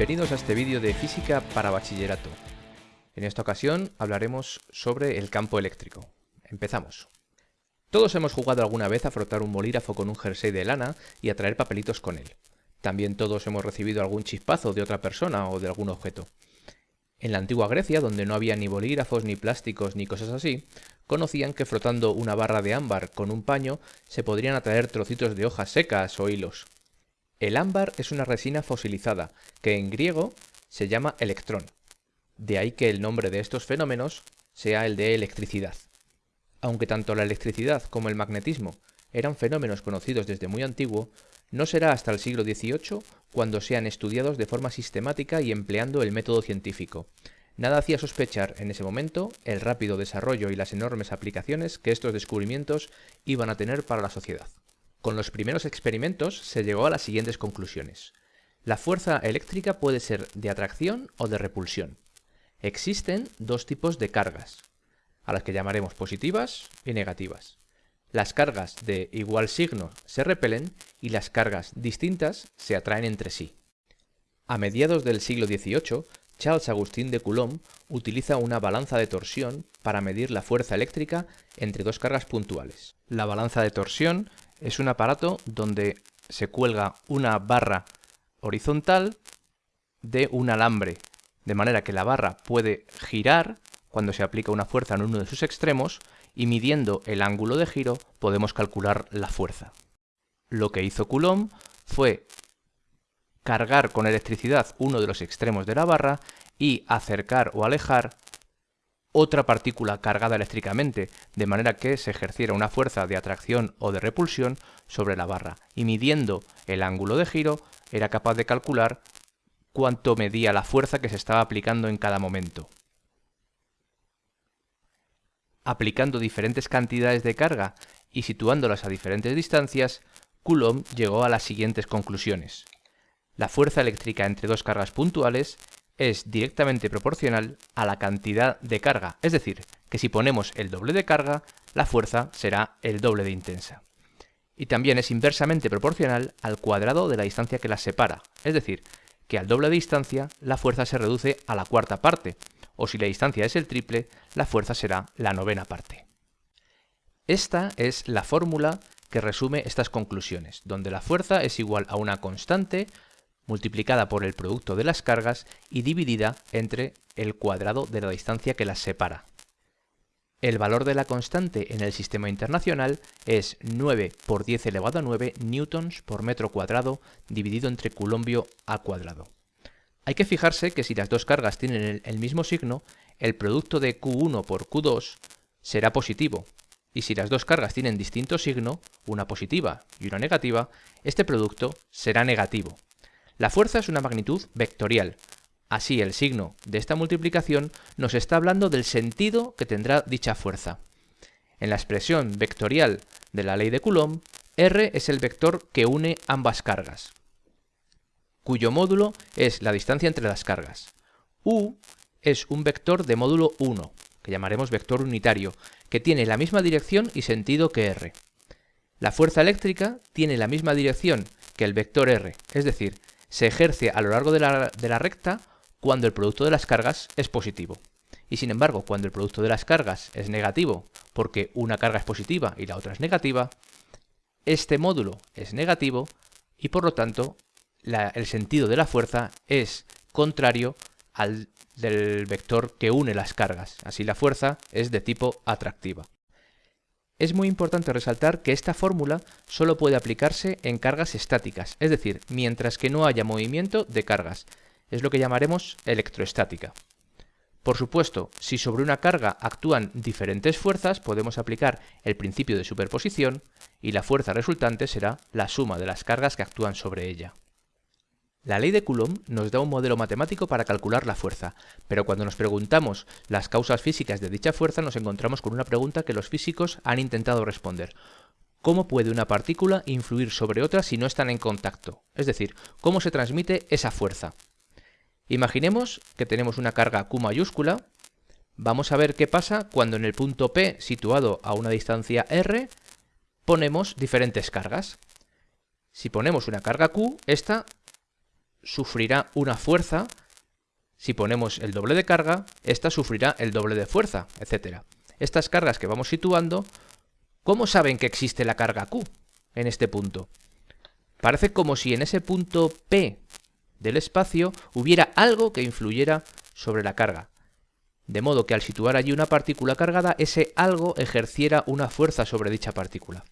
Bienvenidos a este vídeo de Física para Bachillerato. En esta ocasión hablaremos sobre el campo eléctrico. Empezamos. Todos hemos jugado alguna vez a frotar un bolígrafo con un jersey de lana y a traer papelitos con él. También todos hemos recibido algún chispazo de otra persona o de algún objeto. En la antigua Grecia, donde no había ni bolígrafos, ni plásticos, ni cosas así, conocían que frotando una barra de ámbar con un paño se podrían atraer trocitos de hojas secas o hilos. El ámbar es una resina fosilizada, que en griego se llama electrón. De ahí que el nombre de estos fenómenos sea el de electricidad. Aunque tanto la electricidad como el magnetismo eran fenómenos conocidos desde muy antiguo, no será hasta el siglo XVIII cuando sean estudiados de forma sistemática y empleando el método científico. Nada hacía sospechar en ese momento el rápido desarrollo y las enormes aplicaciones que estos descubrimientos iban a tener para la sociedad. Con los primeros experimentos se llegó a las siguientes conclusiones. La fuerza eléctrica puede ser de atracción o de repulsión. Existen dos tipos de cargas, a las que llamaremos positivas y negativas. Las cargas de igual signo se repelen y las cargas distintas se atraen entre sí. A mediados del siglo XVIII, Charles Agustín de Coulomb utiliza una balanza de torsión para medir la fuerza eléctrica entre dos cargas puntuales. La balanza de torsión es un aparato donde se cuelga una barra horizontal de un alambre, de manera que la barra puede girar cuando se aplica una fuerza en uno de sus extremos y midiendo el ángulo de giro podemos calcular la fuerza. Lo que hizo Coulomb fue cargar con electricidad uno de los extremos de la barra y acercar o alejar otra partícula cargada eléctricamente, de manera que se ejerciera una fuerza de atracción o de repulsión sobre la barra, y midiendo el ángulo de giro era capaz de calcular cuánto medía la fuerza que se estaba aplicando en cada momento. Aplicando diferentes cantidades de carga y situándolas a diferentes distancias, Coulomb llegó a las siguientes conclusiones. La fuerza eléctrica entre dos cargas puntuales es directamente proporcional a la cantidad de carga, es decir, que si ponemos el doble de carga, la fuerza será el doble de intensa. Y también es inversamente proporcional al cuadrado de la distancia que las separa, es decir, que al doble de distancia la fuerza se reduce a la cuarta parte, o si la distancia es el triple, la fuerza será la novena parte. Esta es la fórmula que resume estas conclusiones, donde la fuerza es igual a una constante multiplicada por el producto de las cargas y dividida entre el cuadrado de la distancia que las separa. El valor de la constante en el sistema internacional es 9 por 10 elevado a 9 newtons por metro cuadrado dividido entre coulombio al cuadrado. Hay que fijarse que si las dos cargas tienen el, mismo signo, el producto de Q1 por Q2 será positivo, y si las dos cargas tienen distinto signo, una positiva y una negativa, este producto será negativo. La fuerza es una magnitud vectorial, así el signo de esta multiplicación nos está hablando del sentido que tendrá dicha fuerza. En la expresión vectorial de la ley de Coulomb, R es el vector que une ambas cargas cuyo módulo es la distancia entre las cargas. U es un vector de módulo 1, que llamaremos vector unitario, que tiene la misma dirección y sentido que R. La fuerza eléctrica tiene la misma dirección que el vector R, es decir, se ejerce a lo largo de la, recta cuando el producto de las cargas es positivo. Y sin embargo, cuando el producto de las cargas es negativo, porque una carga es positiva y la otra es negativa, este módulo es negativo y por lo tanto el sentido de la fuerza es contrario al del vector que une las cargas. Así la fuerza es de tipo atractiva. Es muy importante resaltar que esta fórmula solo puede aplicarse en cargas estáticas, es decir, mientras que no haya movimiento de cargas. Es lo que llamaremos electroestática. Por supuesto, si sobre una carga actúan diferentes fuerzas, podemos aplicar el principio de superposición y la fuerza resultante será la suma de las cargas que actúan sobre ella. La ley de Coulomb nos da un modelo matemático para calcular la fuerza, pero cuando nos preguntamos las causas físicas de dicha fuerza nos encontramos con una pregunta que los físicos han intentado responder. ¿Cómo puede una partícula influir sobre otra si no están en contacto? Es decir, ¿cómo se transmite esa fuerza? Imaginemos que tenemos una carga Q mayúscula. Vamos a ver qué pasa cuando en el punto P, situado a una distancia R, ponemos diferentes cargas. Si ponemos una carga Q, esta sufrirá una fuerza, si ponemos el doble de carga, esta sufrirá el doble de fuerza, etc. Estas cargas que vamos situando, ¿cómo saben que existe la carga Q en este punto? Parece como si en ese punto P del espacio hubiera algo que influyera sobre la carga. De modo que al situar allí una partícula cargada, ese algo ejerciera una fuerza sobre dicha partícula.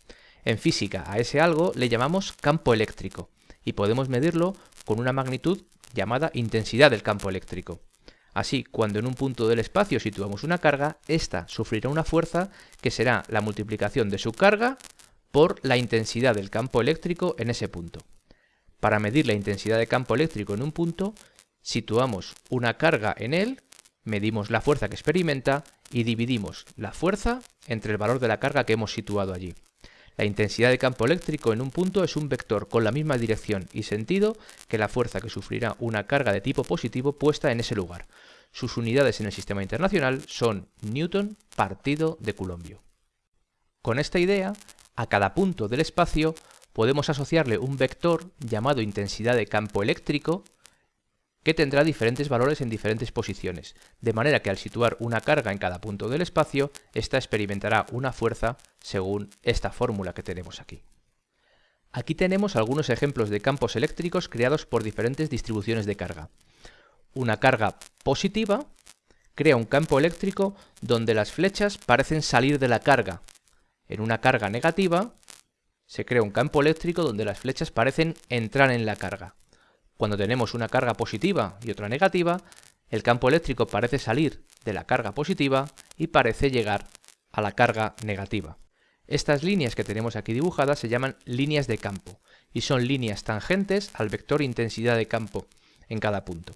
En física, a ese algo le llamamos campo eléctrico y podemos medirlo con una magnitud llamada intensidad del campo eléctrico. Así, cuando en un punto del espacio situamos una carga, ésta sufrirá una fuerza que será la multiplicación de su carga por la intensidad del campo eléctrico en ese punto. Para medir la intensidad de campo eléctrico en un punto, situamos una carga en él, medimos la fuerza que experimenta y dividimos la fuerza entre el valor de la carga que hemos situado allí. La intensidad de campo eléctrico en un punto es un vector con la misma dirección y sentido que la fuerza que sufrirá una carga de tipo positivo puesta en ese lugar. Sus unidades en el sistema internacional son Newton partido de Coulombio. Con esta idea, a cada punto del espacio podemos asociarle un vector llamado intensidad de campo eléctrico que tendrá diferentes valores en diferentes posiciones, de manera que al situar una carga en cada punto del espacio, ésta experimentará una fuerza según esta fórmula que tenemos aquí. Aquí tenemos algunos ejemplos de campos eléctricos creados por diferentes distribuciones de carga. Una carga positiva crea un campo eléctrico donde las flechas parecen salir de la carga. En una carga negativa se crea un campo eléctrico donde las flechas parecen entrar en la carga. Cuando tenemos una carga positiva y otra negativa, el campo eléctrico parece salir de la carga positiva y parece llegar a la carga negativa. Estas líneas que tenemos aquí dibujadas se llaman líneas de campo y son líneas tangentes al vector intensidad de campo en cada punto.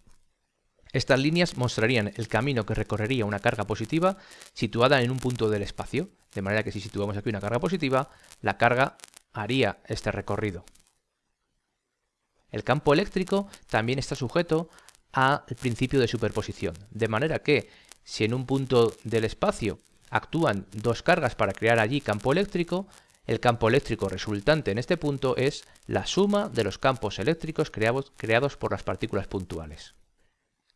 Estas líneas mostrarían el camino que recorrería una carga positiva situada en un punto del espacio, de manera que si situamos aquí una carga positiva, la carga haría este recorrido. El campo eléctrico también está sujeto al principio de superposición, de manera que si en un punto del espacio actúan dos cargas para crear allí campo eléctrico, el campo eléctrico resultante en este punto es la suma de los campos eléctricos creados, creados por las partículas puntuales.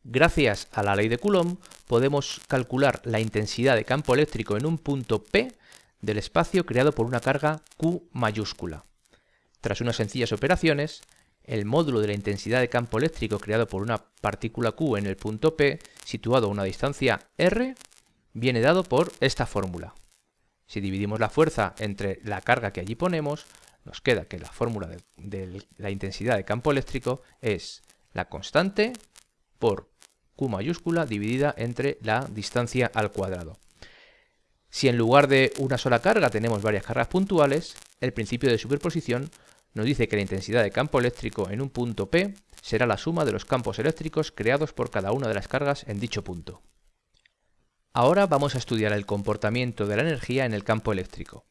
Gracias a la ley de Coulomb podemos calcular la intensidad de campo eléctrico en un punto P del espacio creado por una carga Q mayúscula. Tras unas sencillas operaciones, el módulo de la intensidad de campo eléctrico creado por una partícula Q en el punto P, situado a una distancia r, viene dado por esta fórmula. Si dividimos la fuerza entre la carga que allí ponemos, nos queda que la fórmula de, la intensidad de campo eléctrico es la constante por Q mayúscula dividida entre la distancia al cuadrado. Si en lugar de una sola carga tenemos varias cargas puntuales, el principio de superposición nos dice que la intensidad de campo eléctrico en un punto P será la suma de los campos eléctricos creados por cada una de las cargas en dicho punto. Ahora vamos a estudiar el comportamiento de la energía en el campo eléctrico.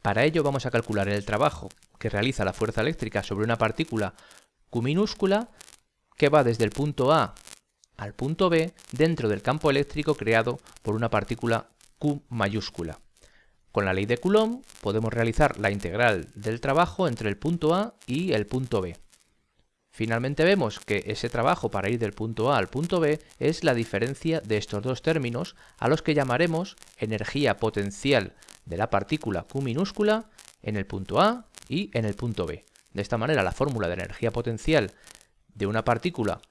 Para ello vamos a calcular el trabajo que realiza la fuerza eléctrica sobre una partícula Q minúscula que va desde el punto A al punto B dentro del campo eléctrico creado por una partícula Q mayúscula. Con la ley de Coulomb podemos realizar la integral del trabajo entre el punto A y el punto B. Finalmente vemos que ese trabajo para ir del punto A al punto B es la diferencia de estos dos términos a los que llamaremos energía potencial de la partícula Q minúscula en el punto A y en el punto B. De esta manera la fórmula de energía potencial de una partícula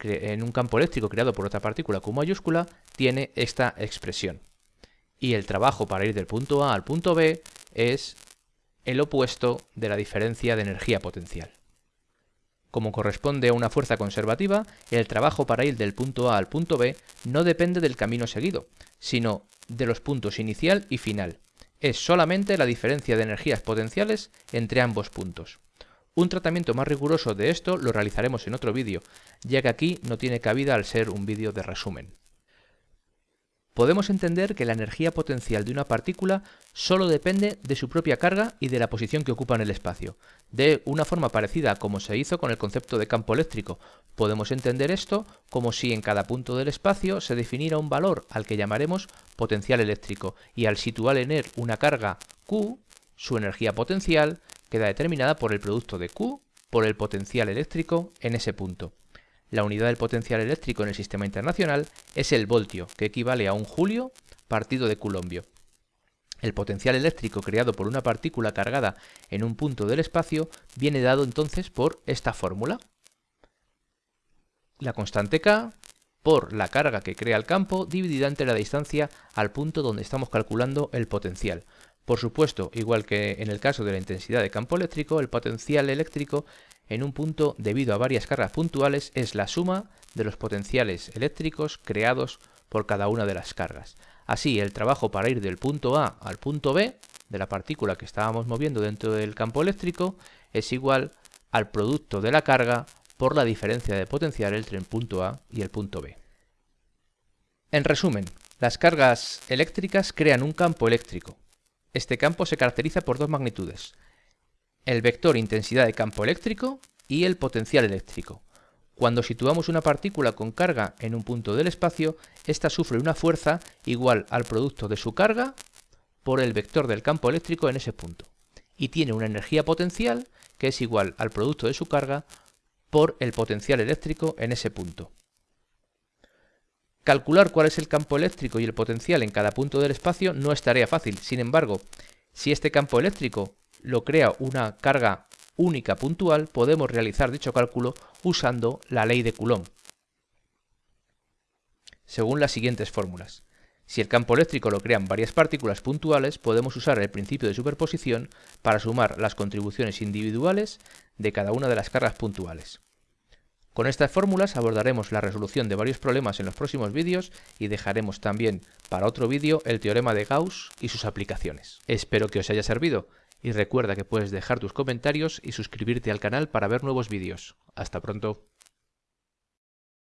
en un campo eléctrico creado por otra partícula Q mayúscula tiene esta expresión y el trabajo para ir del punto A al punto B es el opuesto de la diferencia de energía potencial. Como corresponde a una fuerza conservativa, el trabajo para ir del punto A al punto B no depende del camino seguido, sino de los puntos inicial y final. Es solamente la diferencia de energías potenciales entre ambos puntos. Un tratamiento más riguroso de esto lo realizaremos en otro vídeo, ya que aquí no tiene cabida al ser un vídeo de resumen podemos entender que la energía potencial de una partícula solo depende de su propia carga y de la posición que ocupa en el espacio. De una forma parecida a como se hizo con el concepto de campo eléctrico, podemos entender esto como si en cada punto del espacio se definiera un valor al que llamaremos potencial eléctrico y al situar en él una carga Q, su energía potencial queda determinada por el producto de Q por el potencial eléctrico en ese punto. La unidad del potencial eléctrico en el sistema internacional es el voltio, que equivale a un julio partido de coulombio. El potencial eléctrico creado por una partícula cargada en un punto del espacio viene dado entonces por esta fórmula. La constante K por la carga que crea el campo dividida entre la distancia al punto donde estamos calculando el potencial. Por supuesto, igual que en el caso de la intensidad de campo eléctrico, el potencial eléctrico en un punto debido a varias cargas puntuales es la suma de los potenciales eléctricos creados por cada una de las cargas. Así, el trabajo para ir del punto A al punto B de la partícula que estábamos moviendo dentro del campo eléctrico es igual al producto de la carga por la diferencia de potencial entre el punto A y el punto B. En resumen, las cargas eléctricas crean un campo eléctrico. Este campo se caracteriza por dos magnitudes, el vector intensidad de campo eléctrico y el potencial eléctrico. Cuando situamos una partícula con carga en un punto del espacio, ésta sufre una fuerza igual al producto de su carga por el vector del campo eléctrico en ese punto. Y tiene una energía potencial que es igual al producto de su carga por el potencial eléctrico en ese punto. Calcular cuál es el campo eléctrico y el potencial en cada punto del espacio no es tarea fácil. Sin embargo, si este campo eléctrico lo crea una carga única puntual, podemos realizar dicho cálculo usando la ley de Coulomb, según las siguientes fórmulas. Si el campo eléctrico lo crean varias partículas puntuales, podemos usar el principio de superposición para sumar las contribuciones individuales de cada una de las cargas puntuales. Con estas fórmulas abordaremos la resolución de varios problemas en los próximos vídeos y dejaremos también para otro vídeo el teorema de Gauss y sus aplicaciones. Espero que os haya servido. Y recuerda que puedes dejar tus comentarios y suscribirte al canal para ver nuevos vídeos. Hasta pronto.